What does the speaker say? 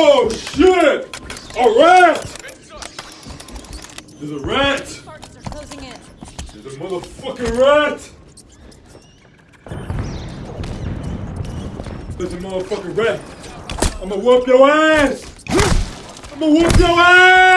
Oh shit! A rat! There's a rat! There's a motherfucking rat! There's a motherfucking rat! I'ma whoop your ass! I'ma whoop your ass!